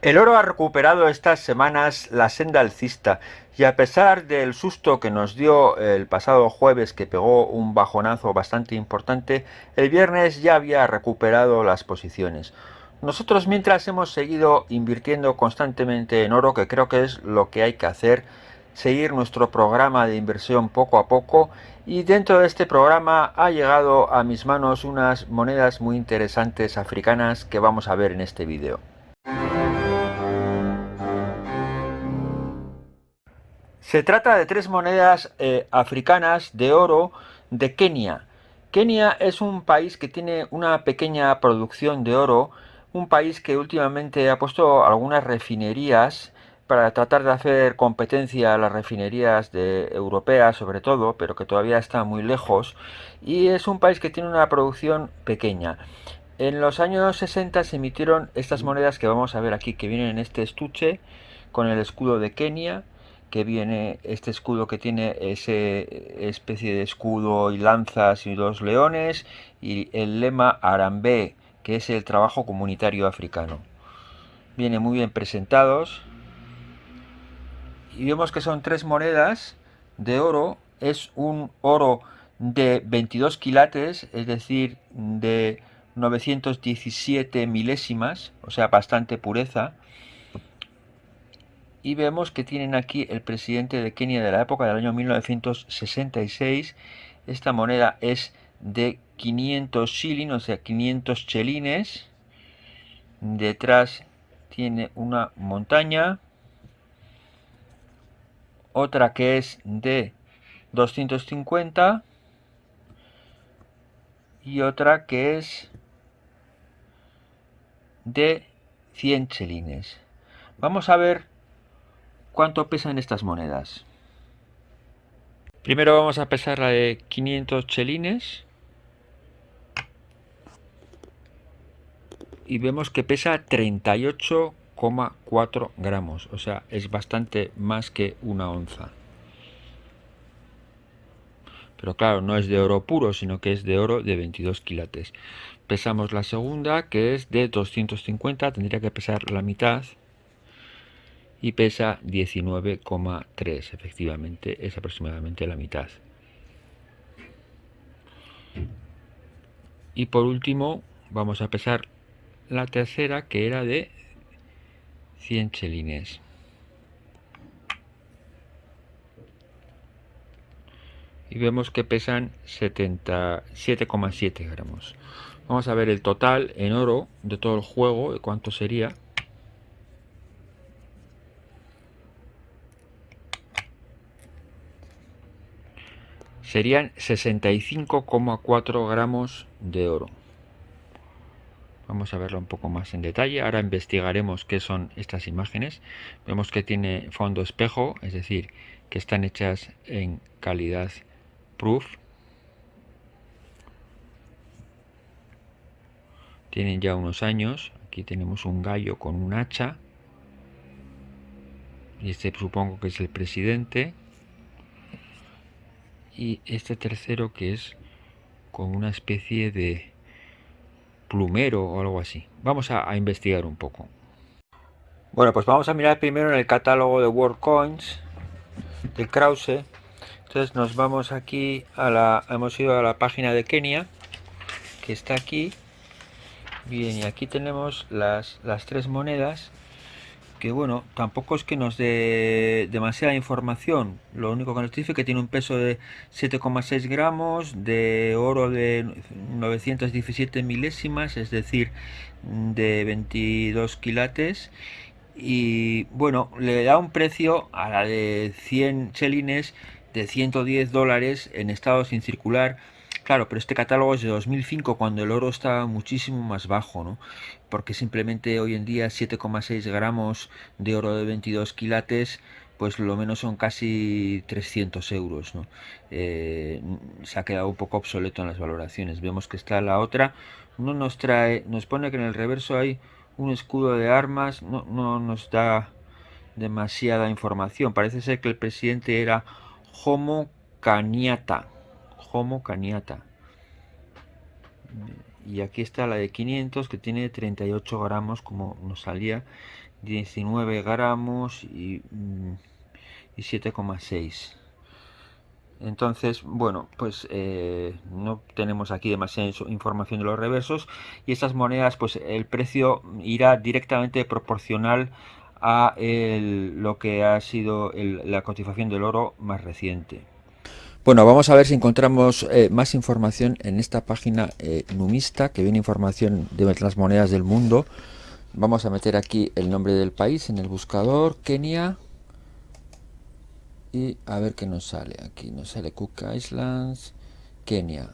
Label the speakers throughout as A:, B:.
A: El oro ha recuperado estas semanas la senda alcista y a pesar del susto que nos dio el pasado jueves que pegó un bajonazo bastante importante, el viernes ya había recuperado las posiciones. Nosotros mientras hemos seguido invirtiendo constantemente en oro, que creo que es lo que hay que hacer, seguir nuestro programa de inversión poco a poco y dentro de este programa ha llegado a mis manos unas monedas muy interesantes africanas que vamos a ver en este vídeo. Se trata de tres monedas eh, africanas de oro de Kenia. Kenia es un país que tiene una pequeña producción de oro, un país que últimamente ha puesto algunas refinerías para tratar de hacer competencia a las refinerías de europeas sobre todo, pero que todavía está muy lejos, y es un país que tiene una producción pequeña. En los años 60 se emitieron estas monedas que vamos a ver aquí, que vienen en este estuche con el escudo de Kenia, que viene este escudo que tiene ese especie de escudo y lanzas y dos leones y el lema Arambe que es el trabajo comunitario africano. Viene muy bien presentados. Y vemos que son tres monedas de oro. Es un oro de 22 quilates es decir de 917 milésimas o sea bastante pureza y vemos que tienen aquí el presidente de Kenia de la época del año 1966. Esta moneda es de 500 shillings, o sea, 500 chelines. Detrás tiene una montaña. Otra que es de 250. Y otra que es de 100 chelines. Vamos a ver ¿Cuánto pesan estas monedas? Primero vamos a pesar la de 500 chelines. Y vemos que pesa 38,4 gramos. O sea, es bastante más que una onza. Pero claro, no es de oro puro, sino que es de oro de 22 quilates. Pesamos la segunda, que es de 250. Tendría que pesar la mitad y pesa 19,3 efectivamente es aproximadamente la mitad. Y por último vamos a pesar la tercera que era de 100 chelines. Y vemos que pesan 77,7 gramos. Vamos a ver el total en oro de todo el juego cuánto sería serían 65,4 gramos de oro. Vamos a verlo un poco más en detalle. Ahora investigaremos qué son estas imágenes. Vemos que tiene fondo espejo, es decir, que están hechas en calidad proof. Tienen ya unos años. Aquí tenemos un gallo con un hacha. Y este supongo que es el presidente y este tercero que es con una especie de plumero o algo así. Vamos a, investigar un poco. Bueno, pues vamos a mirar primero en el catálogo de World Coins de Krause. Entonces nos vamos aquí a la... hemos ido a la página de Kenia, que está aquí. Bien, y aquí tenemos las, las tres monedas que bueno, tampoco es que nos dé demasiada información. Lo único que nos dice es que tiene un peso de 7,6 gramos, de oro de 917 milésimas, es decir, de 22 quilates. Y bueno, le da un precio a la de 100 chelines de 110 dólares en estado sin circular Claro, pero este catálogo es de 2005 cuando el oro está muchísimo más bajo, ¿no? Porque simplemente hoy en día 7,6 gramos de oro de 22 quilates pues lo menos son casi 300 euros, ¿no? Eh, se ha quedado un poco obsoleto en las valoraciones. Vemos que está la otra, no nos trae, nos pone que en el reverso hay un escudo de armas, no, no nos da demasiada información. Parece ser que el presidente era Homo Caniata Homo caniata. y aquí está la de 500 que tiene 38 gramos como nos salía 19 gramos y, mm, y 7,6 entonces bueno pues eh, no tenemos aquí demasiada información de los reversos y estas monedas pues el precio irá directamente proporcional a lo que ha sido la cotización del oro más reciente bueno, vamos a ver si encontramos eh, más información en esta página eh, numista, que viene información de las monedas del mundo. Vamos a meter aquí el nombre del país en el buscador, Kenia. Y a ver qué nos sale. Aquí nos sale Cook Islands, Kenia.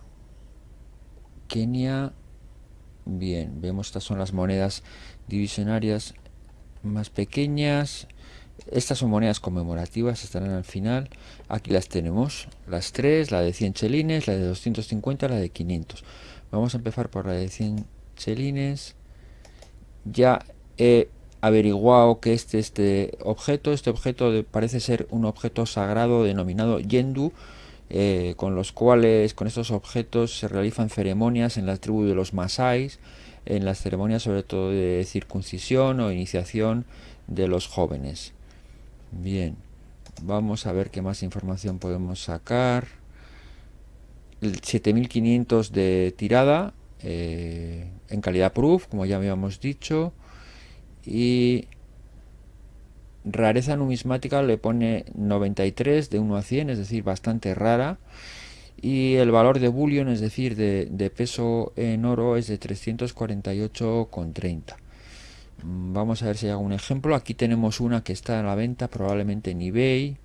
A: Kenia. Bien, vemos estas son las monedas divisionarias más pequeñas. Estas son monedas conmemorativas, estarán al final. Aquí las tenemos, las tres, la de 100 chelines, la de 250, la de 500. Vamos a empezar por la de 100 chelines. Ya he averiguado que este, este objeto, este objeto parece ser un objeto sagrado denominado yendu, eh, con los cuales, con estos objetos se realizan ceremonias en la tribu de los masáis, en las ceremonias sobre todo de circuncisión o iniciación de los jóvenes. Bien, vamos a ver qué más información podemos sacar. El 7500 de tirada eh, en calidad proof, como ya habíamos dicho. Y rareza numismática le pone 93 de 1 a 100, es decir, bastante rara. Y el valor de bullion, es decir, de, de peso en oro, es de 348,30. Vamos a ver si hay algún ejemplo. Aquí tenemos una que está a la venta, probablemente en eBay.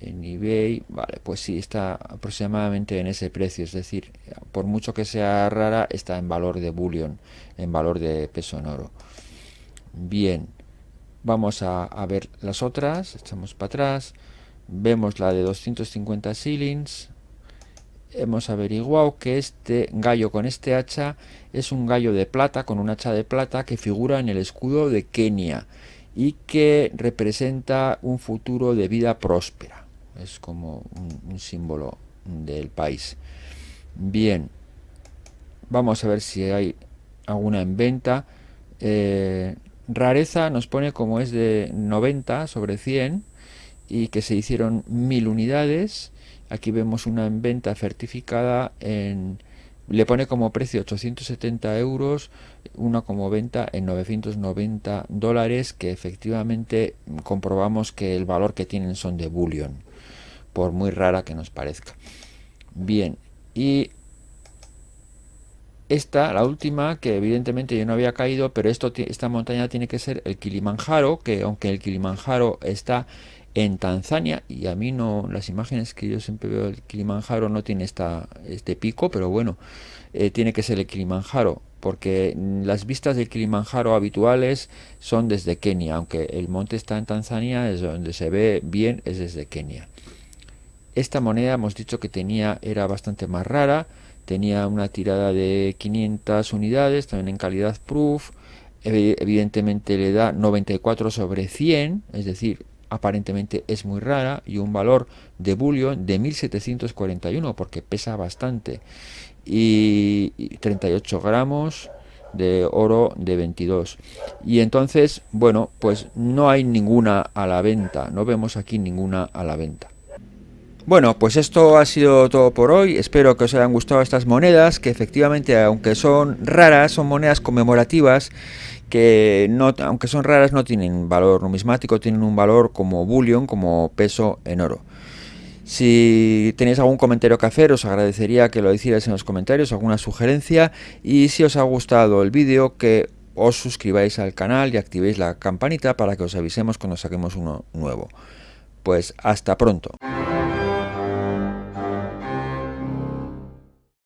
A: En eBay, vale, pues sí, está aproximadamente en ese precio. Es decir, por mucho que sea rara, está en valor de bullion, en valor de peso en oro. Bien, vamos a, a ver las otras. Echamos para atrás. Vemos la de 250 shillings, hemos averiguado que este gallo con este hacha es un gallo de plata con un hacha de plata que figura en el escudo de Kenia y que representa un futuro de vida próspera. Es como un, símbolo del país. Bien, vamos a ver si hay alguna en venta. Eh, rareza nos pone como es de 90 sobre 100 y que se hicieron mil unidades Aquí vemos una en venta certificada en... Le pone como precio 870 euros, una como venta en 990 dólares, que efectivamente comprobamos que el valor que tienen son de bullion, por muy rara que nos parezca. Bien, y esta, la última, que evidentemente yo no había caído, pero esto, esta montaña tiene que ser el Kilimanjaro, que aunque el Kilimanjaro está en Tanzania y a mí no las imágenes que yo siempre veo del Kilimanjaro no tiene esta, este pico pero bueno eh, tiene que ser el Kilimanjaro porque las vistas del Kilimanjaro habituales son desde Kenia aunque el monte está en Tanzania es donde se ve bien es desde Kenia. Esta moneda hemos dicho que tenía era bastante más rara tenía una tirada de 500 unidades también en calidad proof evidentemente le da 94 sobre 100 es decir aparentemente es muy rara y un valor de bullion de 1741 porque pesa bastante. Y 38 gramos de oro de 22 y entonces bueno pues no hay ninguna a la venta. No vemos aquí ninguna a la venta. Bueno, pues esto ha sido todo por hoy. Espero que os hayan gustado estas monedas, que efectivamente, aunque son raras, son monedas conmemorativas que no, aunque son raras no tienen valor numismático, tienen un valor como bullion, como peso en oro. Si tenéis algún comentario que hacer, os agradecería que lo hicierais en los comentarios, alguna sugerencia. Y si os ha gustado el vídeo, que os suscribáis al canal y activéis la campanita para que os avisemos cuando saquemos uno nuevo. Pues hasta pronto.